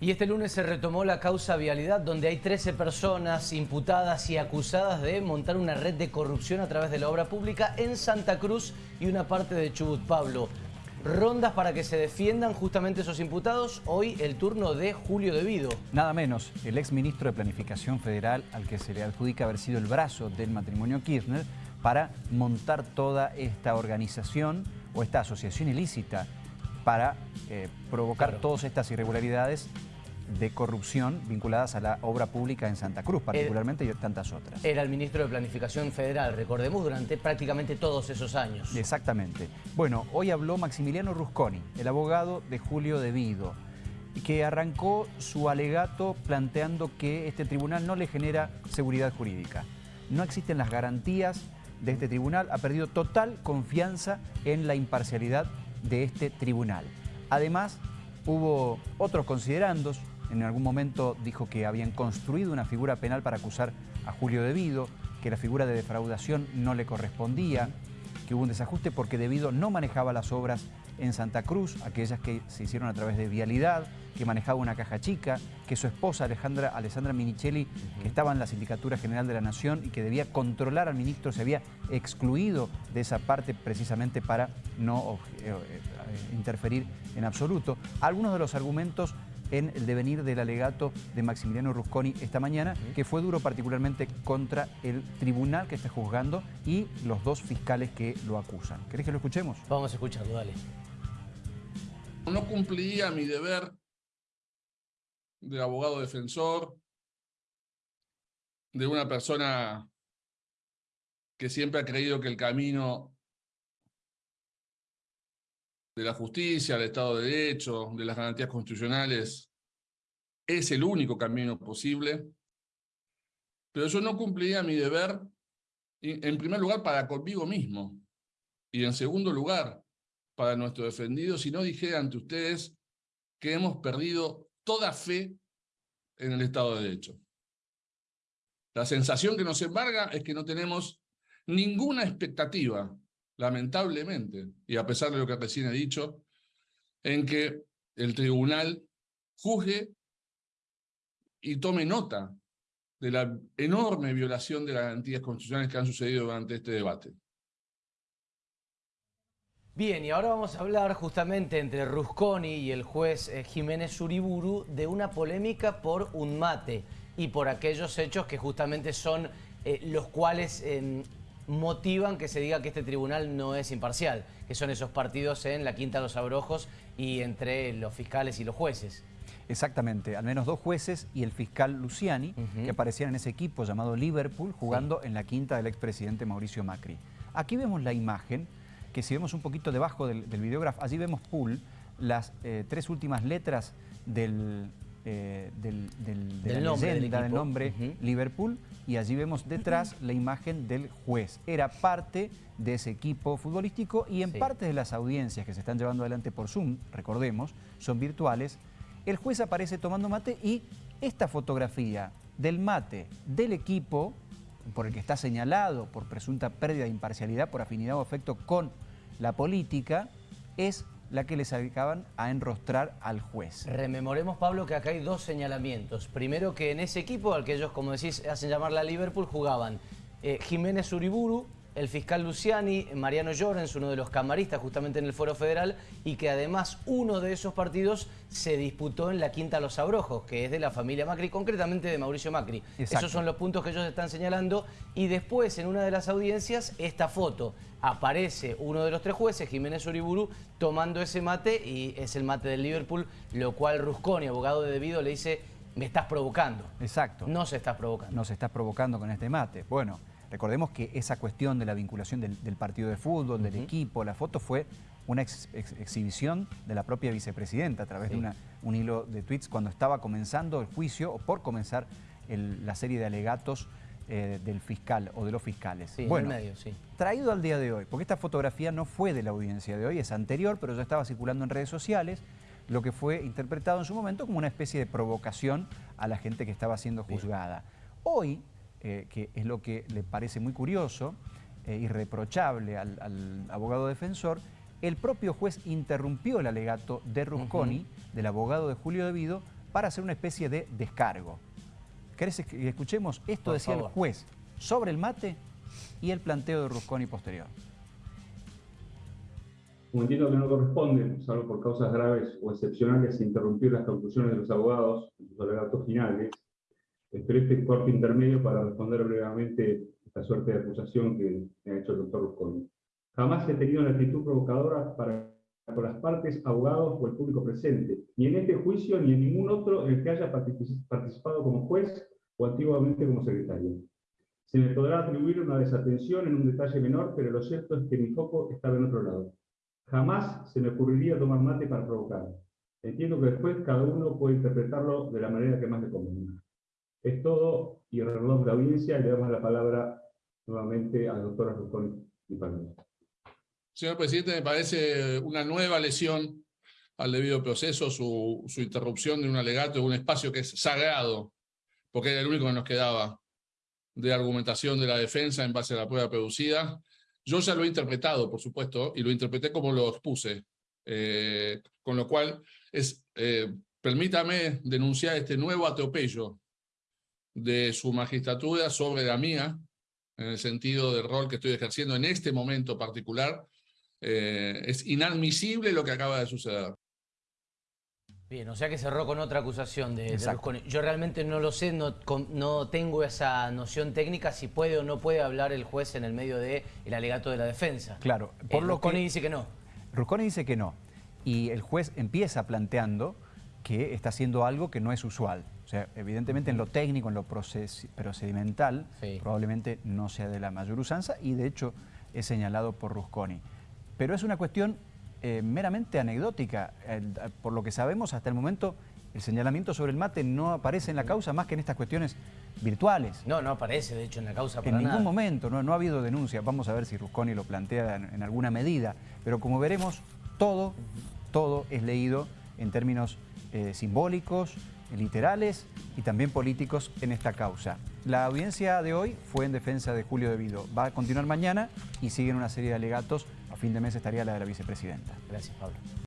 Y este lunes se retomó la causa vialidad, donde hay 13 personas imputadas y acusadas de montar una red de corrupción a través de la obra pública en Santa Cruz y una parte de Chubut. Pablo, rondas para que se defiendan justamente esos imputados. Hoy el turno de Julio Devido. Nada menos, el ex ministro de Planificación Federal, al que se le adjudica haber sido el brazo del matrimonio Kirchner, para montar toda esta organización o esta asociación ilícita para eh, provocar todas estas irregularidades de corrupción vinculadas a la obra pública en Santa Cruz, particularmente y tantas otras. Era el ministro de Planificación Federal, recordemos, durante prácticamente todos esos años. Exactamente. Bueno, hoy habló Maximiliano Rusconi, el abogado de Julio Devido, que arrancó su alegato planteando que este tribunal no le genera seguridad jurídica. No existen las garantías de este tribunal, ha perdido total confianza en la imparcialidad de este tribunal. Además, hubo otros considerandos, en algún momento dijo que habían construido una figura penal para acusar a Julio Devido, que la figura de defraudación no le correspondía, que hubo un desajuste porque Devido no manejaba las obras en Santa Cruz, aquellas que se hicieron a través de vialidad, que manejaba una caja chica, que su esposa Alejandra, Alessandra Minichelli, que estaba en la Sindicatura General de la Nación y que debía controlar al ministro, se había excluido de esa parte precisamente para no eh, eh, interferir en absoluto. Algunos de los argumentos en el devenir del alegato de Maximiliano Rusconi esta mañana, que fue duro particularmente contra el tribunal que está juzgando y los dos fiscales que lo acusan. ¿Querés que lo escuchemos? Vamos a escucharlo, dale. No cumplía mi deber de abogado defensor, de una persona que siempre ha creído que el camino de la justicia, del Estado de Derecho, de las garantías constitucionales, es el único camino posible. Pero yo no cumpliría mi deber, en primer lugar, para conmigo mismo, y en segundo lugar, para nuestro defendido, si no dijera ante ustedes que hemos perdido toda fe en el Estado de Derecho. La sensación que nos embarga es que no tenemos ninguna expectativa lamentablemente, y a pesar de lo que recién he dicho, en que el tribunal juzgue y tome nota de la enorme violación de las garantías constitucionales que han sucedido durante este debate. Bien, y ahora vamos a hablar justamente entre Rusconi y el juez eh, Jiménez Uriburu de una polémica por un mate y por aquellos hechos que justamente son eh, los cuales em, motivan que se diga que este tribunal no es imparcial, que son esos partidos en la Quinta de los Abrojos y entre los fiscales y los jueces. Exactamente, al menos dos jueces y el fiscal Luciani, que aparecían en ese equipo llamado Liverpool, jugando en la quinta del expresidente Mauricio Macri. Aquí vemos la imagen, que si vemos un poquito debajo del, del videógrafo, allí vemos pool, las eh, tres últimas letras del, eh, del, del, nombre, del nombre Liverpool y allí vemos detrás la imagen del juez. Era parte de ese equipo futbolístico y en parte de las audiencias que se están llevando adelante por Zoom, recordemos, son virtuales, el juez aparece tomando mate y esta fotografía del mate del equipo por el que está señalado por presunta pérdida de imparcialidad, por afinidad o afecto con la política, es la que les acaban a enrostrar al juez. Rememoremos, Pablo, que acá hay dos señalamientos. Primero que en ese equipo, al que ellos, como decís, hacen llamar la Liverpool, jugaban eh, Jiménez Uriburu, el fiscal Luciani, Mariano Llorens, uno de los camaristas justamente en el Foro Federal, y que además uno de esos partidos se disputó en la Quinta Los Abrojos, que es de la familia Macri, concretamente de Mauricio Macri. Esos son los puntos que ellos están señalando. Y después, en una de las audiencias, esta foto. Aparece uno de los tres jueces, Jiménez Uriburu, tomando ese mate, y es el mate del Liverpool, lo cual Rusconi, abogado de debido, le dice, me estás provocando. Exacto. No se estás provocando. No se estás provocando con este mate. Bueno... Recordemos que esa cuestión de la vinculación del, partido de fútbol, del equipo, la foto fue una exhibición de la propia vicepresidenta a través de un hilo de tweets cuando estaba comenzando el juicio o por comenzar la serie de alegatos eh, del fiscal o de los fiscales. Sí, bueno, medio, sí. traído al día de hoy, porque esta fotografía no fue de la audiencia de hoy, es anterior, pero ya estaba circulando en redes sociales, lo que fue interpretado en su momento como una especie de provocación a la gente que estaba siendo juzgada. Hoy eh, que es lo que le parece muy curioso, e irreprochable al, abogado defensor, el propio juez interrumpió el alegato de Rusconi, del abogado de Julio Devido, para hacer una especie de descargo. ¿Querés que escuchemos? Esto Por decía favor. el juez sobre el mate y el planteo de Rusconi posterior. Como entiendo que no corresponde, salvo por causas graves o excepcionales, interrumpir las conclusiones de los abogados en sus alegatos finales, espero este corte intermedio para responder brevemente esta suerte de acusación que me ha hecho el doctor Rusconi. Jamás he tenido una actitud provocadora para con las partes, abogados o el público presente, ni en este juicio ni en ningún otro en el que haya partici- participado como juez o antiguamente como secretario. Se me podrá atribuir una desatención en un detalle menor, pero lo cierto es que mi foco estaba en otro lado. Jamás se me ocurriría tomar mate para provocar. Entiendo que después cada uno puede interpretarlo de la manera que más le convenga. Es todo, y el reloj de la audiencia, le damos la palabra nuevamente al doctor Arrujón y Palomino. Señor presidente, me parece una nueva lesión al debido proceso su, su interrupción de un alegato de un espacio que es sagrado, porque era el único que nos quedaba de argumentación de la defensa en base a la prueba producida. Yo ya lo he interpretado, por supuesto, y lo interpreté como lo expuse. Eh, con lo cual, es, eh, permítame denunciar este nuevo atropello de su magistratura sobre la mía, en el sentido del rol que estoy ejerciendo en este momento particular, eh, es inadmisible lo que acaba de suceder. Bien, o sea que cerró con otra acusación de. Rusconi. Yo realmente no lo sé, no, no tengo esa noción técnica si puede o no puede hablar el juez en el medio del el alegato de la defensa. Claro, Por por lo Rusconi que- dice que no. Rusconi dice que no. Y el juez empieza planteando que está haciendo algo que no es usual. O sea, evidentemente en lo técnico, en lo proces- procedimental, Sí. probablemente no sea de la mayor usanza y de hecho es señalado por Rusconi. Pero es una cuestión eh, meramente anecdótica. El- por lo que sabemos hasta el momento, el señalamiento sobre el mate no aparece en la causa más que en estas cuestiones virtuales. No, no aparece, de hecho, en la causa para En ningún nada. momento, no, no ha habido denuncia. Vamos a ver si Rusconi lo plantea en, en alguna medida. Pero como veremos, todo, todo es leído en términos eh, simbólicos, literales y también políticos en esta causa. La audiencia de hoy fue en defensa de Julio Devido. Va a continuar mañana y siguen una serie de alegatos. A fin de mes estaría la de la vicepresidenta. Gracias, Pablo.